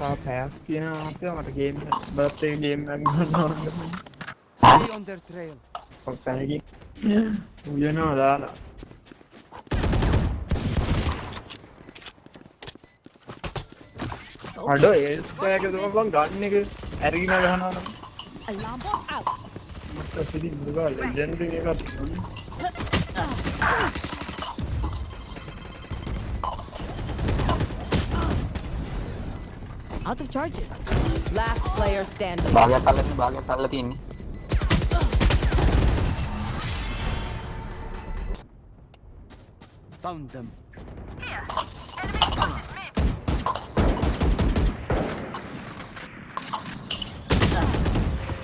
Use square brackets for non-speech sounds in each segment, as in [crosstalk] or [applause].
Far path කියන අපිට game birthday game එකක් ගන්නවා. on their trail. ඔස්සනකි. උයනවා දාලා. අඩ ඒ ස්කෝයක දුමන් ගන්න එක ඇරගෙන ගහනවා නම්. alarm out. මට පිළි මුගා ලෙජෙන්ඩරි එකක්. Out of charges. Last player standing. Bagay pala, bagay pala din. Found them. Here. Enemy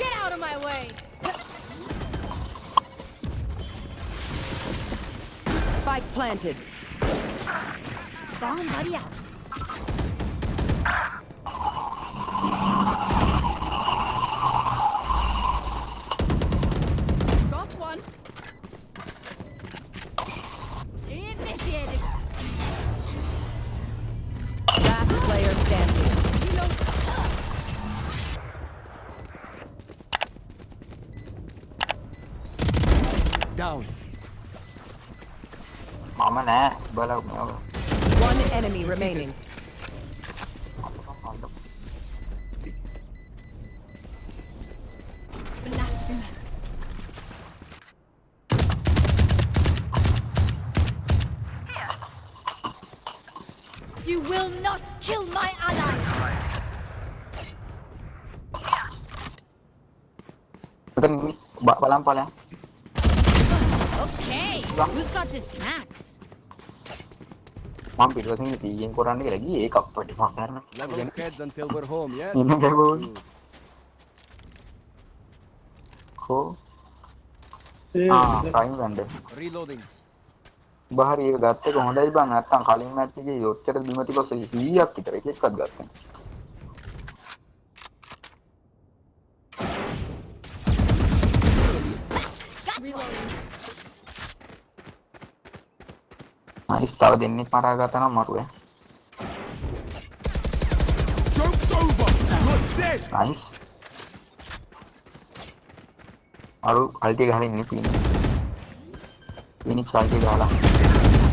Get out of my way. Spike planted. Bomb ready. out. down. Mỏm nè, bơ lâu mẹo. One enemy remaining. You will not kill my allies. Kita bawa lampau lah. Who's got the snacks? මම පිටවසින් පීයෙන් කරන්න කියලා ගියේ ඒකක් පොඩි මම කරන්න. Level heads until we're home, yes. [laughs] ඉන්න ගමන්. කෝ. ආ, ටයිම් ගන්න. Reloading. බහරි ඒක ගත්තේ කොහොමදයි බං නැත්තම් කලින් මැච් එකේ ඔච්චර බිම තිබ්බ 100ක් විතර එකෙක්වත් ගත්තා. තව දෙන්නේ මරා ගත්තා නම් මරුවේ. Joke's over. You're dead. Nice. අරු අල්ටි ගහලා ඉන්නේ තියෙන්නේ. ෆිනික්ස් අල්ටි ගහලා.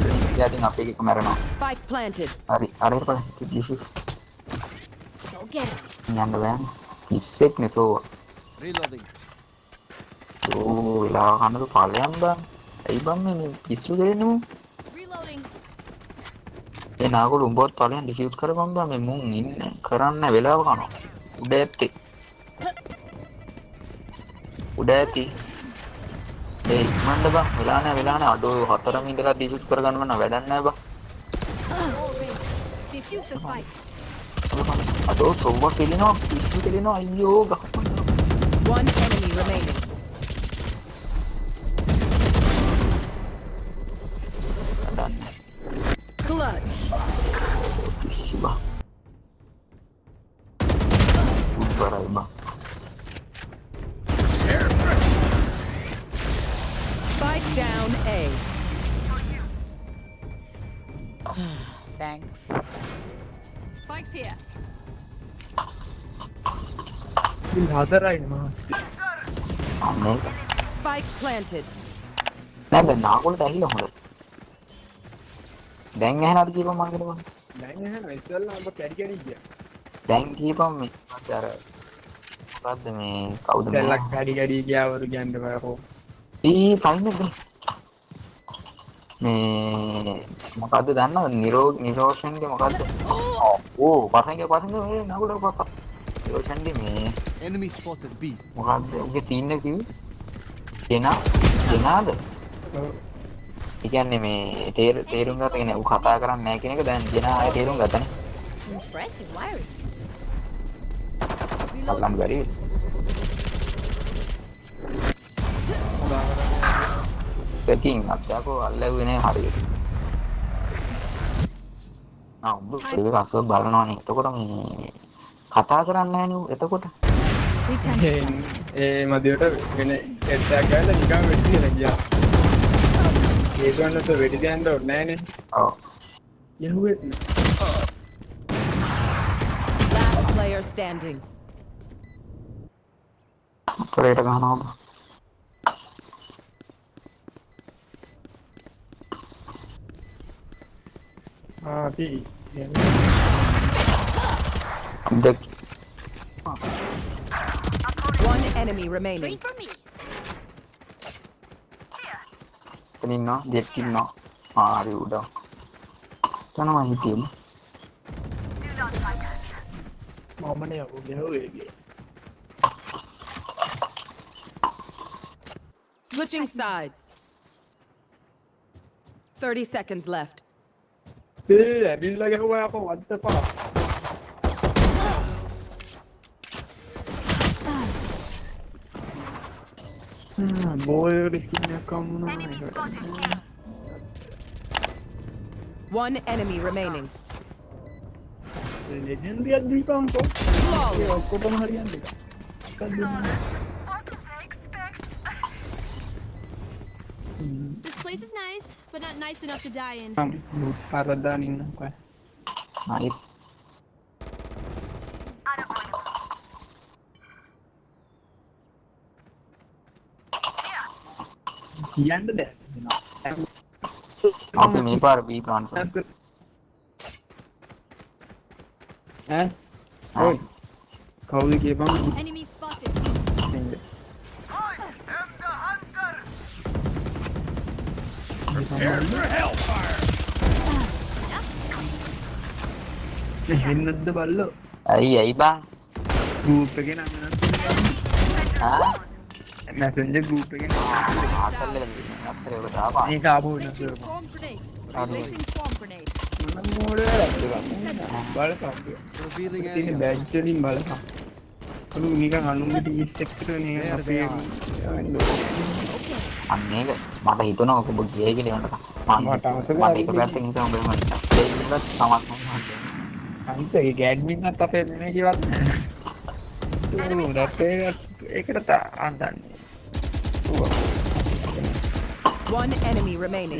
ෆිනික්ස් යටින් අපේ එක මැරෙනවා. Spike planted. හරි අර පස්සේ දිසි. යන්න බෑ. ඉස්සෙක් නෙතෝ. Reloading. ඕ වෙලා කනක ඵලයන් බං. ඇයි බං මේ පිස්සු දෙන්නේ? Reloading. ඒ නාගොළු උඹවත් ඵලයන් ඩිෆියුස් කරපම් බා මේ මුන් ඉන්නේ කරන්න වෙලාව කනවා උඩ ඇත්තේ උඩ ඇති ඒ ඉක්මන්න බා වෙලා නැහැ වෙලා නැහැ අඩෝ හතරම ඉඳලා ඩිෆියුස් කරගන්න නම් වැඩක් නැහැ බා අඩෝ සොම්බා කෙලිනවා පිස්සු කෙලිනවා අයියෝ ගහපන් හදරයි නැ නාගොලට ඇහිල හොඳ දැන් ඇහෙනවද කියපන් මං කියනවා දැන් ඇහෙනවා ඉස්සෙල්ලා ඔබ කැඩි කැඩි ගියා දැන් කියපන් මේ අර මොකද්ද මේ කවුද දැන් ලක් කැඩි කැඩි ගියා වරු කියන්නේ බයකෝ ඊ ෆයින් එක මේ මොකද්ද දන්නවද නිරෝග නිරෝෂන්ගේ මොකද්ද oh! ඕ පසංග පසංග මේ නගුල පස නිරෝෂන්ගේ මේ enemy spotted b මොකද්ද ඔගේ තීන්න කිව්වේ කෙනා කෙනාද ඒ කියන්නේ මේ තේර තේරුම් ගන්න කියන්නේ ඌ කතා කරන්නේ නැහැ කියන එක දැන් දෙනා අය තේරුම් ගත්තනේ impressive wiring බලන්න බැරිද එකකින් අත්‍යකෝ අල්ලුවේ නෑ හරියට. ආ ඔබ ඒක අසව බලනවනේ. එතකොට මේ කතා කරන්නේ නෑනේ එතකොට. ඒ මදියට වෙන එක්ටයක් ගාලා නිකන් වෙච්ච කියලා ගියා. ඒක වන්නත් වෙඩි දැම්ම ඕනේ නෑනේ. ඔව්. යහුවෙත් නෑ. player standing. Operator, ganawa ba? हाँ अभी हम देख One enemy remaining. Kanina, they're kill now. Ah, you da. Can I hit him? Mama ne ho gaya ho gaya. Switching sides. 30 seconds left. Hindi, ako. What the fuck? ka muna. One enemy remaining. pa place is nice, but not nice enough to die in. Um, para danin ng kwan. Hayop. Yan the you know. Okay, me par B plan. Eh? Oi. Kau lagi Enemies Prepare for hellfire. මෙහෙන්නද බල්ලෝ? ඇයි ඇයි බං? Group එකේ නම වෙනස් ආ Messenger group එකේ නම ආතල් වෙනවා. අත්තරේ ඔබ තාපා. මේක ආපු වෙනස් වෙනවා. මම මොඩේ බලපන්. ප්‍රොෆයිල් එකේ බලපන්. නිකන් අනුන්ගේ ටීස් එක්කට නේ අපේ අන්න ඒක මට හිතුණා ඔක ඔබ ගියේ කියලා මට මට ඒක පැත්තෙන් හිතන ඔබ මම ඒකත් සමත් අනිත් ඒ ගෑඩ්මින්වත් අපේ නෙමෙයි කිවත් නෑ ඒකට අන්දන්නේ One enemy remaining.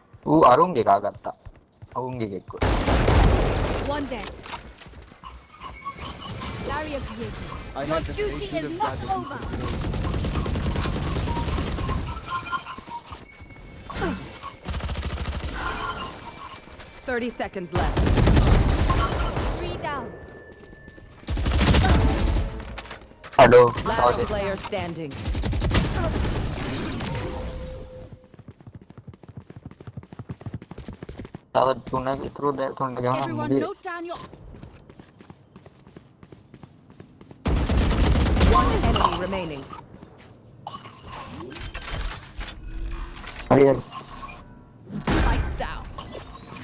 One dead. Larry appears. Your duty is not over. Thirty seconds left. Three down. Hello. Last player standing. tower tuna through there tuna jaana everyone note down remaining down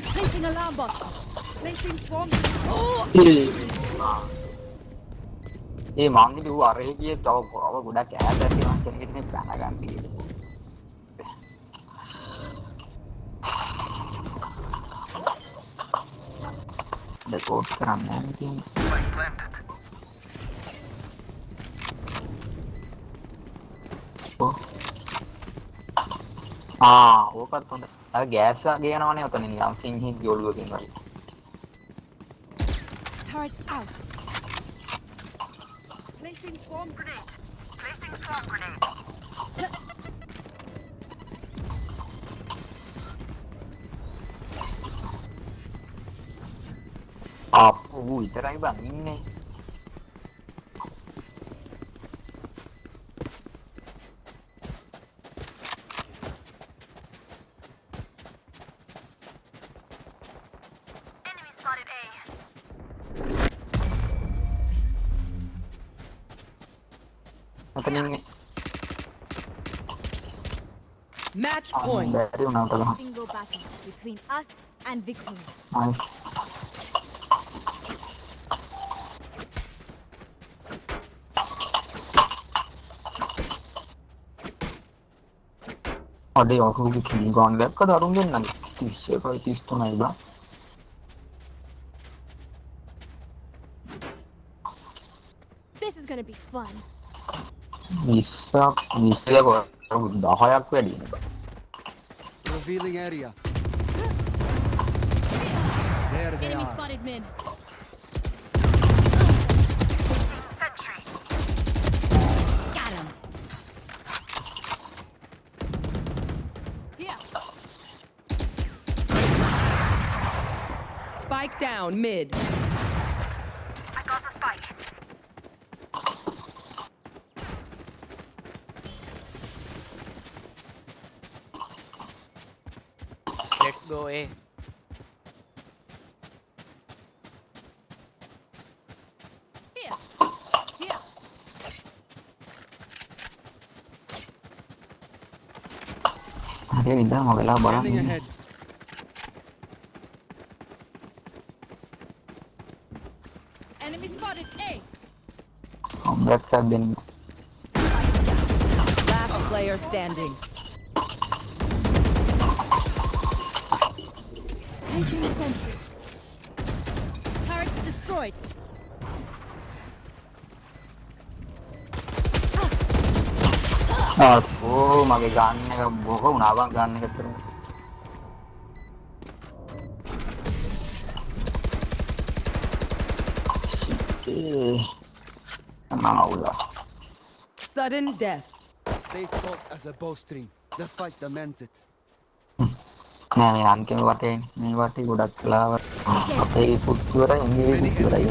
placing alarm box placing swarm oh ini मामले भी हुआ रही कि ये top हुआ record කරන්න නෑ තියෙන්නේ. ඔව්. ආ ඕකත් හොඳයි. අර ගෑස් වගේ යනවනේ ඔතන නිකන් සිංහි ගෝලුවකින් වගේ. Turret out. Placing swarm grenade. Placing swarm grenade. [laughs] up ui terakhir bang ini Opening Match point. Single battle between us and victory. Nice. 아내 영국이 김관 랩가 다룬게 난 디스가 디스토나 이봐 This is gonna be fun. 니사 니사라고 여러분 나 화약 빼리. Revealing area. There they Enemy are. spotted mid. Spike down, mid. I got a spike. Let's go A. Habría pintado Um, left side Last player standing. Turrets destroyed. आपको मगे गाने का Boko Unava गाने Sudden death. Stay taut as a bowstring. The fight demands it. ನಾನು ಅನ್ಕೆ ಬಟ್ಟೆ ನೀನು ಬಟ್ಟೆ ಗುಡಕ್ಕಿಲ್ಲ ಮತ್ತೆ ಈ ಕುತ್ತಿವರ ಹಿಂಗೆ ಕುತ್ತಿವರ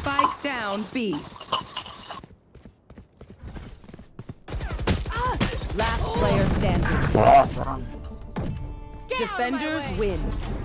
Spike down B. Last player standing. Defenders win.